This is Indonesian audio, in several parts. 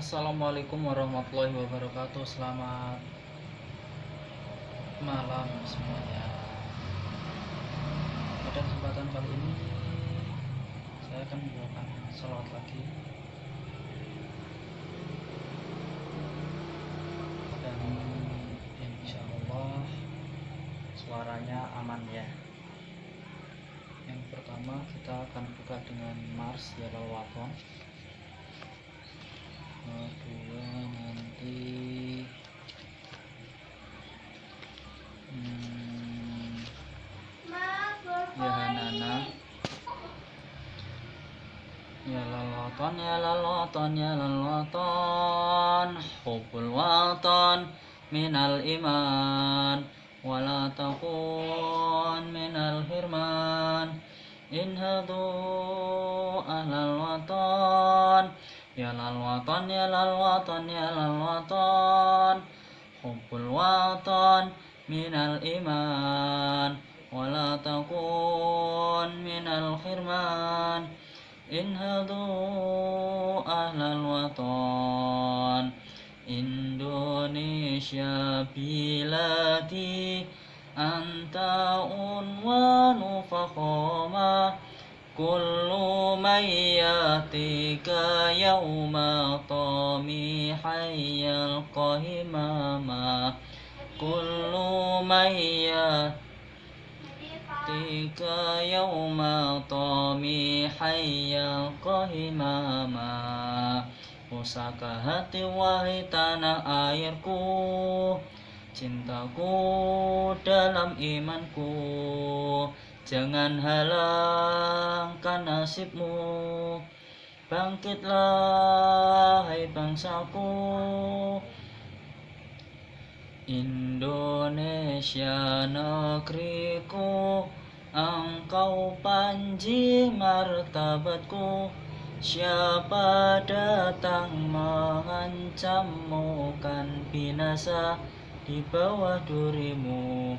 Assalamualaikum warahmatullahi wabarakatuh. Selamat malam semuanya. Pada kesempatan kali ini Saya akan membawakan salawat lagi Dan insya Allah Suaranya aman ya. Yang pertama kita akan buka dengan Mars Yellow Waton kedua nanti. Hmm, ya Hanana ya lalatan ya lalatan ya lalatan hubul watan minal iman. Wala takun minal hirman. Inhadu ahlal watan Ya lal watan ya lal watan ya lal watan. Hubbul watan minal iman. Wala minal khirman. Ahlal watan. Indonesia biladi Anta unwanu كل من يأتيك يوم طميحا يلقى هماما كل من يأتيك يوم طميحا يلقى هماما Pusaka hati wahai tanah airku Cintaku dalam imanku Jangan halangkan nasibmu. Bangkitlah hai bangsaku. Indonesia negeriku Engkau panji martabatku. Siapa datang mengancammu kan binasa di bawah durimu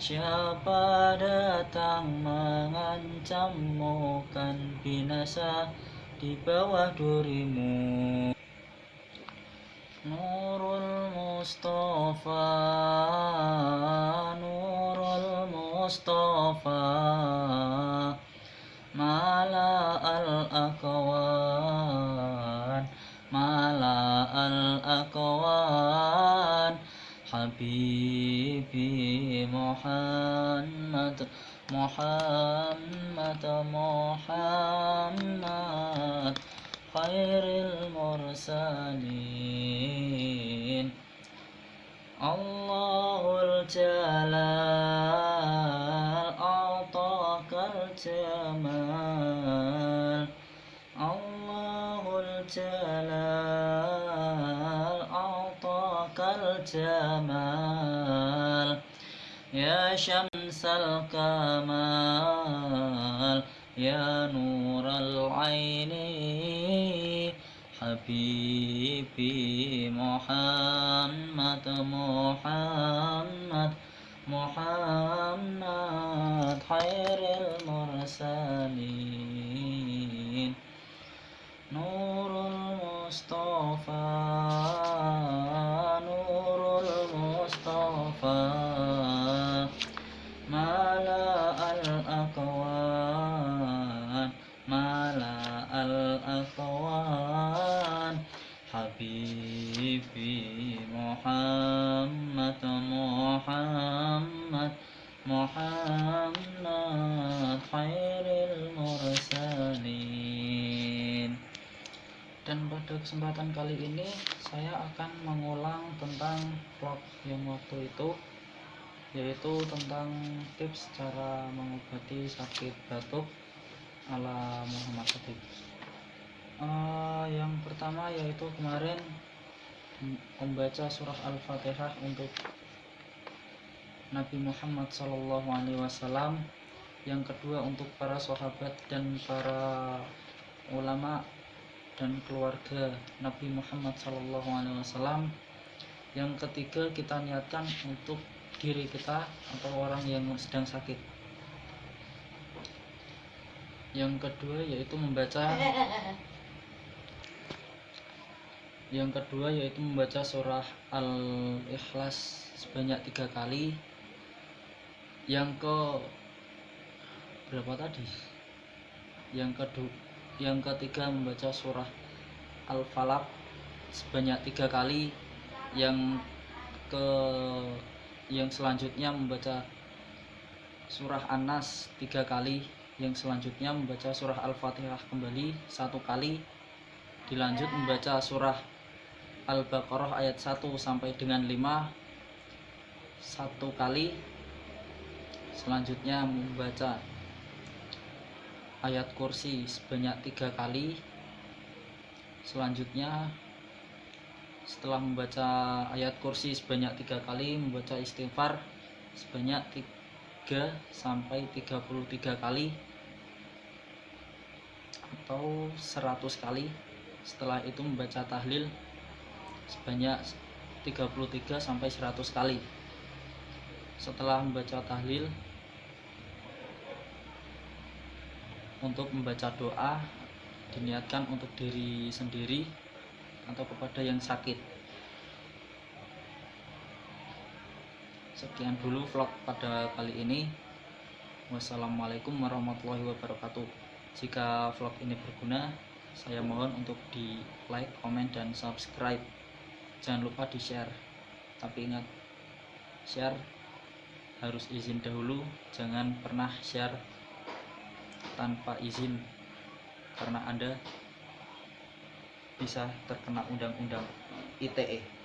Siapa datang mengancammu kan binasa di bawah durimu. Nurul Mustafa Nurul Mustafa Mala al-akwan al-akwan Habibi Muhammad Muhammad Muhammad Khairil mursalin Allahul Jalal A'takal Jamal Allahul Jalal الجمال يا شمس الكمال يا نور العين حبيبي محمد محمد محمد خير المرسلين. dan pada kesempatan kali ini saya akan mengulang tentang vlog yang waktu itu yaitu tentang tips cara mengobati sakit batuk ala Muhammad Khatib uh, yang pertama yaitu kemarin membaca surah Al-Fatihah untuk Nabi Muhammad Shallallahu Alaihi Wasallam. Yang kedua untuk para sahabat dan para ulama dan keluarga Nabi Muhammad Shallallahu Alaihi Wasallam. Yang ketiga kita niatkan untuk diri kita atau orang yang sedang sakit yang kedua yaitu membaca yang kedua yaitu membaca surah al-ikhlas sebanyak tiga kali. Yang ke berapa tadi? Yang kedua yang ketiga membaca surah al-falaq sebanyak tiga kali. Yang ke yang selanjutnya membaca surah An-Nas tiga kali yang selanjutnya membaca surah Al-Fatihah kembali satu kali. Dilanjut membaca surah Al-Baqarah ayat 1 sampai dengan 5 satu kali. Selanjutnya membaca ayat kursi sebanyak tiga kali. Selanjutnya setelah membaca ayat kursi sebanyak tiga kali membaca istighfar sebanyak 3 sampai 33 kali atau 100 kali. Setelah itu membaca tahlil sebanyak 33 sampai 100 kali. Setelah membaca tahlil untuk membaca doa diniatkan untuk diri sendiri atau kepada yang sakit. Sekian dulu vlog pada kali ini. Wassalamualaikum warahmatullahi wabarakatuh jika vlog ini berguna saya mohon untuk di like, komen, dan subscribe. Jangan lupa di share tapi ingat share harus izin dahulu. Jangan pernah share tanpa izin karena anda bisa terkena undang-undang ITE